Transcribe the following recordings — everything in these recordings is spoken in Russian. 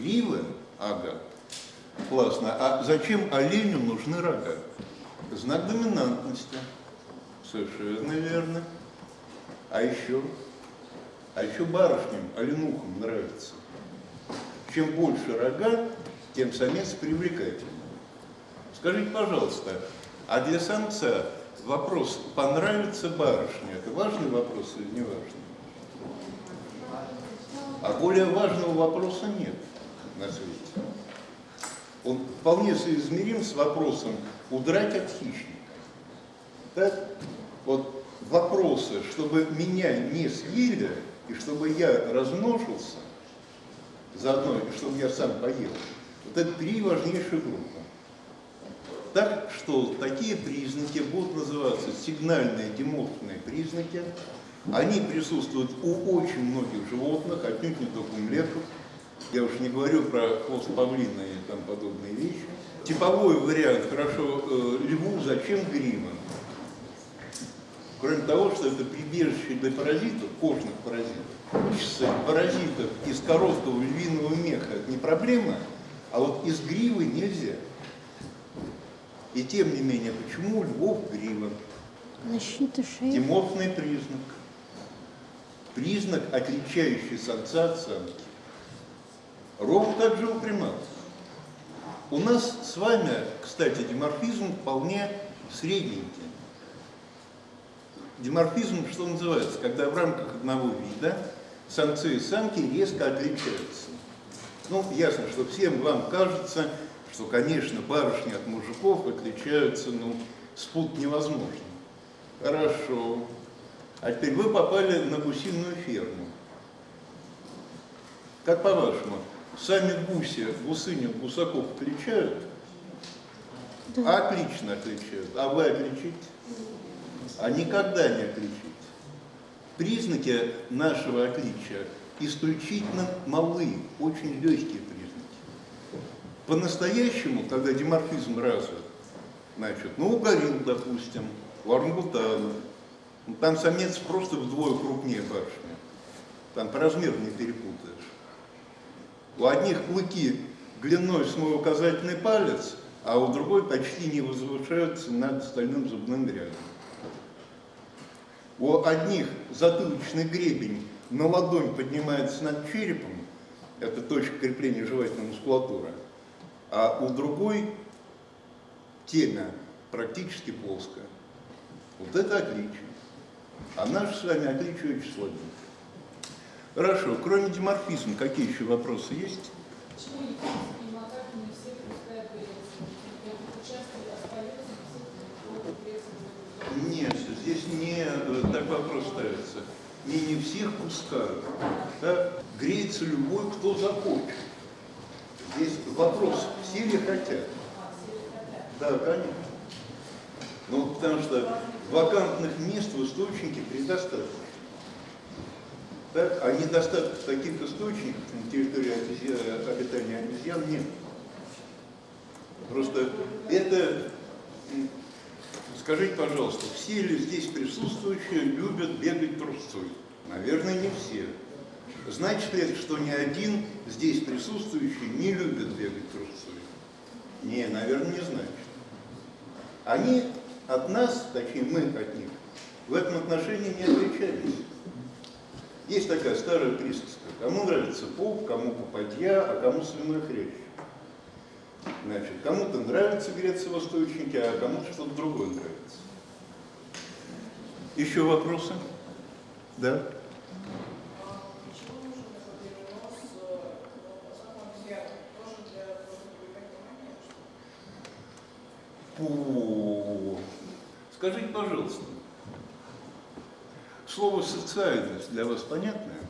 Грива? Ага. Классно. А зачем оленю нужны рога? Знак доминантности. Совершенно верно. А еще? А еще барышням, оленухам нравится. Чем больше рога, тем самец привлекательный. Скажите, пожалуйста, а для самца вопрос, понравится барышня, это важный вопрос или не важный? А более важного вопроса нет на свете. Он вполне соизмерим с вопросом удрать от хищника. Так? Вот вопросы, чтобы меня не съели, и чтобы я размножился, заодно, и чтобы я сам поел, вот это три важнейшие группы. Так что такие признаки будут называться сигнальные диморфные признаки. Они присутствуют у очень многих животных, отнюдь не только у млеков. Я уж не говорю про хвост павлина и там подобные вещи. Типовой вариант, хорошо, э, льву зачем грима? Кроме того, что это прибежище для паразитов, кожных паразитов, паразитов из короткого львиного меха это не проблема, а вот из гривы нельзя. И тем не менее, почему львов грива? Защита шеи. Диморфный признак. Признак, отличающий самца от самки. Ровно так же у приматов. У нас с вами, кстати, диморфизм вполне средненький. Диморфизм, что называется, когда в рамках одного вида самцы и самки резко отличаются. Ну, ясно, что всем вам кажется, что, конечно, барышни от мужиков отличаются, ну, спут невозможно. Хорошо. А теперь вы попали на гусиную ферму. Как по-вашему, сами гуси, гусыню, гусаков отличают? Да. Отлично отличают. А вы отличите? А никогда не отличите. Признаки нашего отличия исключительно малые, очень легкие по-настоящему, когда диморфизм развит, значит, ну, у горилл, допустим, у орангутанов, ну, там самец просто вдвое крупнее барышни. Там по размеру не перепутаешь. У одних клыки длиной с мой указательный палец, а у другой почти не возвышаются над остальным зубным рядом. У одних затылочный гребень на ладонь поднимается над черепом, это точка крепления жевательной мускулатуры, а у другой темя практически плоская. Вот это отличие. А наши с вами отличие очень слабенькое. Хорошо, кроме диморфизма, какие еще вопросы есть? Нет, здесь не э, так вопрос ставится. Не не всех пускают. Да? Греется любой, кто захочет. Здесь вопрос, все ли хотят? Да, конечно. Ну, потому что вакантных мест в источнике предостаточно. Так? А недостаток таких источников на территории обитания обезьян нет. Просто это, скажите, пожалуйста, все ли здесь присутствующие любят бегать трусцой? Наверное, не все. Значит ли это, что ни один здесь присутствующий не любит бегать трусцой? Не, наверное, не значит. Они от нас, точнее мы от них, в этом отношении не отличались. Есть такая старая присказка. Кому нравится поп, кому попадья, а кому свиной хрящ. Значит, кому-то нравится греться в источнике, а кому-то что-то другое нравится. Еще вопросы? Да? О, скажите, пожалуйста, слово «социальность» для вас понятное?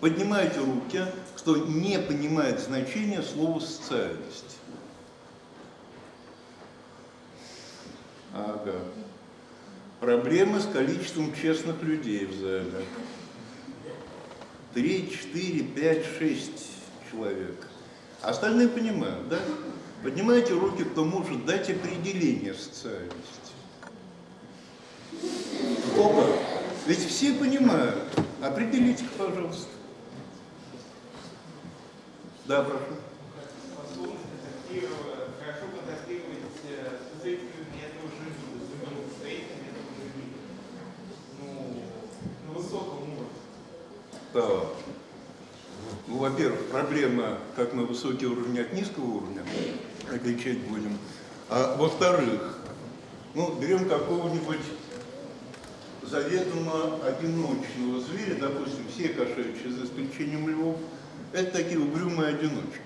Поднимайте руки, кто не понимает значение слова «социальность». Ага. Проблемы с количеством честных людей в зале. Три, четыре, пять, шесть человек. Остальные понимают, да? Поднимайте руки, кто может дать определение социальности. Опа! Ведь все понимают. Определите-ка, пожалуйста. Да, прошу. контактировать э. Ну. Ну, во-первых, проблема как на высокий уровень от низкого уровня, отличать будем. А во-вторых, ну, берем какого-нибудь заведомо одиночного зверя, допустим, все кошачьи, за исключением львов, это такие угрюмые одиночки.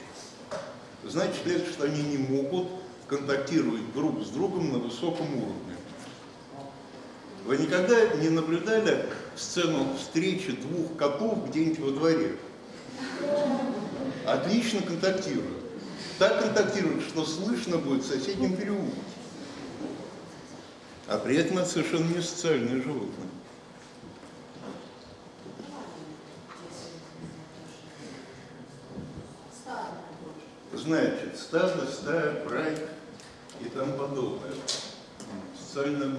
Значит, следует, что они не могут контактировать друг с другом на высоком уровне. Вы никогда не наблюдали сцену встречи двух котов где-нибудь во дворе? Отлично контактируют. Так контактируют, что слышно будет в соседнем переулке. А при этом это совершенно не социальные животные. Значит, стадо, стая, брайк и тому подобное. Социальная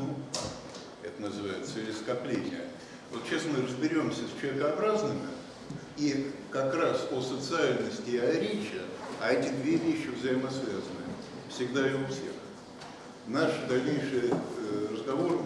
это называется, или скопление. Вот сейчас мы разберемся с человекообразными, и как раз о социальности и о речи, а эти две вещи взаимосвязаны, всегда и у всех. Наш дальнейший э, разговор